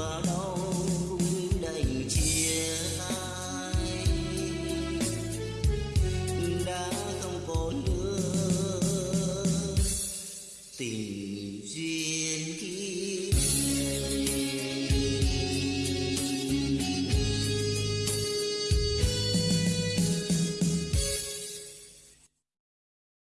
tomorrow.